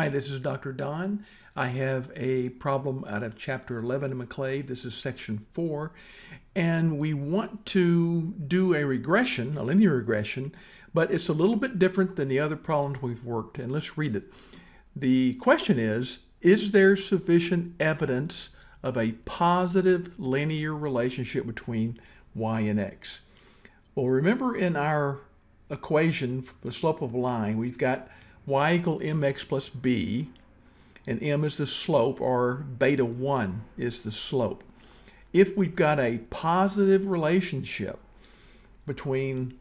Hi, this is Dr. Don. I have a problem out of chapter 11 of McClave. This is section 4. And we want to do a regression, a linear regression, but it's a little bit different than the other problems we've worked. And let's read it. The question is, is there sufficient evidence of a positive linear relationship between y and x? Well, remember in our equation for the slope of a line, we've got y equal mx plus b, and m is the slope, or beta 1 is the slope. If we've got a positive relationship between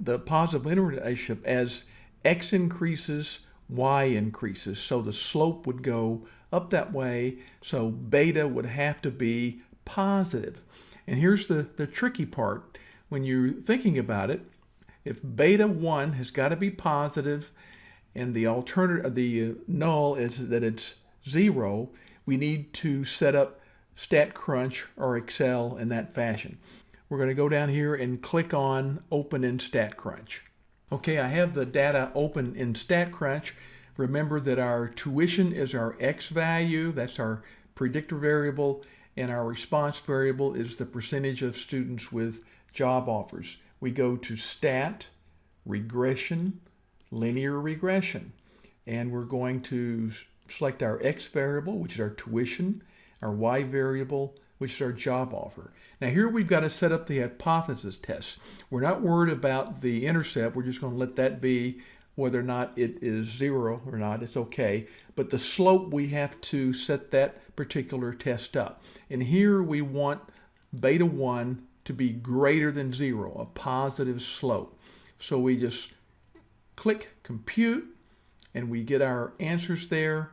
the positive relationship as x increases, y increases, so the slope would go up that way, so beta would have to be positive. And here's the, the tricky part. When you're thinking about it, if beta 1 has got to be positive and the alternative, the null is that it's zero, we need to set up StatCrunch or Excel in that fashion. We're going to go down here and click on Open in StatCrunch. Okay, I have the data open in StatCrunch. Remember that our tuition is our X value, that's our predictor variable, and our response variable is the percentage of students with job offers. We go to Stat, Regression, linear regression. And we're going to select our X variable, which is our tuition, our Y variable, which is our job offer. Now here we've got to set up the hypothesis test. We're not worried about the intercept. We're just going to let that be whether or not it is zero or not, it's okay. But the slope, we have to set that particular test up. And here we want beta 1 to be greater than zero, a positive slope. So we just click compute and we get our answers there.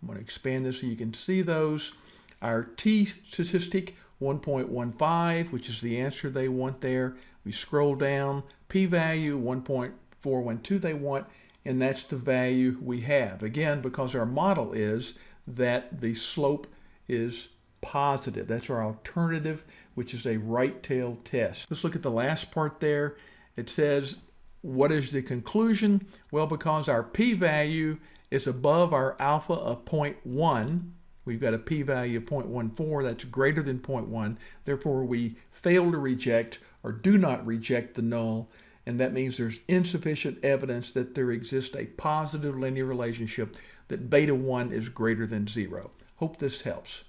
I'm going to expand this so you can see those. Our t statistic 1.15, which is the answer they want there. We scroll down, p-value 1.412 they want, and that's the value we have. Again, because our model is that the slope is positive. That's our alternative, which is a right tail test. Let's look at the last part there. It says what is the conclusion? Well, because our p-value is above our alpha of 0.1, we've got a p-value of 0.14 that's greater than 0.1, therefore we fail to reject or do not reject the null, and that means there's insufficient evidence that there exists a positive linear relationship that beta 1 is greater than 0. Hope this helps.